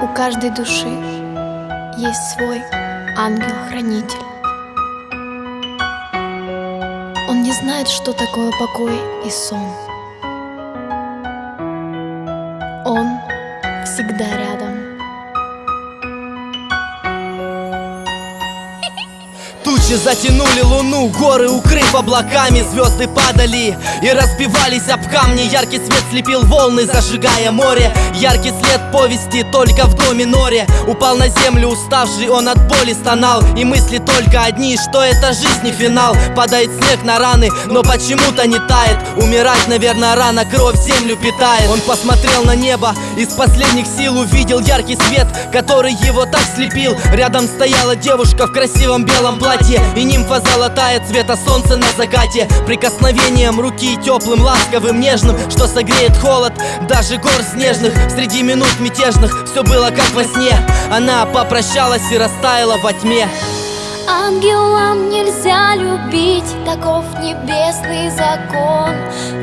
У каждой души есть свой ангел-хранитель. Он не знает, что такое покой и сон. Он всегда рядом. Тучи затянули луну, горы укрыв облаками Звезды падали и разбивались об камни. Яркий свет слепил волны, зажигая море. Яркий след повести только в доме норе. Упал на землю уставший, он от боли стонал. И мысли только одни, что это жизнь не финал. Падает снег на раны, но почему-то не тает. Умирать, наверное, рано, кровь землю питает. Он посмотрел на небо, из последних сил увидел яркий свет Который его так слепил. Рядом стояла девушка в красивом белом платье И нимфа золотая цвета солнца на закате. Прикосновением руки теплым, ласковым, нежным Что согреет холод даже гор снежных. Среди минут мятежных все было как во сне. Она попрощалась и растаяла во тьме. Ангелам нельзя любить, таков небесный закон.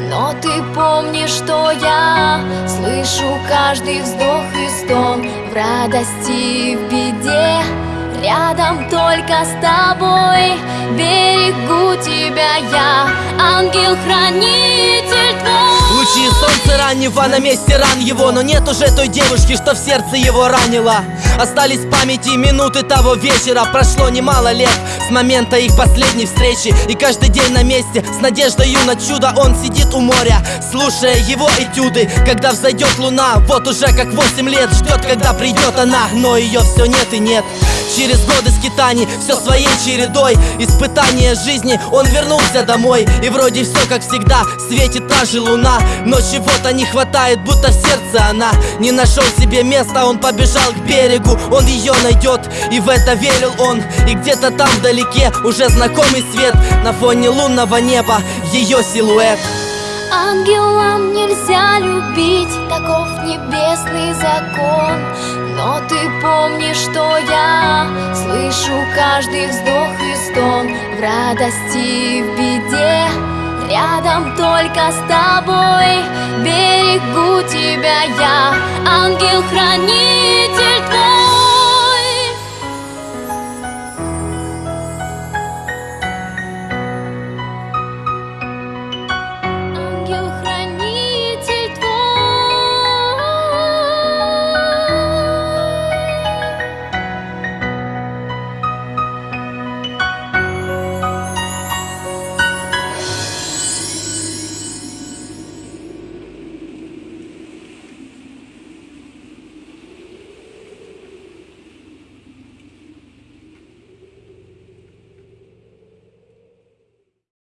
Но ты помни, что я слышу каждый вздох и стон. В радости и в беде Рядом только с тобой. Берегу тебя я Лучи солнца раннего на месте ран его Но нет уже той девушки, что в сердце его ранила Остались в памяти минуты того вечера. Прошло немало лет с момента их последней встречи. И каждый день на месте с надеждой на чудо Он сидит у моря, слушая его этюды. Когда взойдет луна, вот уже как восемь лет Ждет, когда придет она, но ее все нет и нет. Через годы скитаний, все своей чередой. Испытания жизни, он вернулся домой. И вроде все как всегда, светит та же луна. Но чего-то не хватает, будто в сердце она Не нашел себе места, он побежал к берегу Он ее найдет, и в это верил он. И где-то там вдалеке уже знакомый свет. На фоне лунного неба ее силуэт. Ангелам нельзя любить, таков небесный закон. Но ты помни, что я слышу каждый вздох и стон. В радости и в беде Рядом только с тобой. Берегу тебя я Ангел-хранитель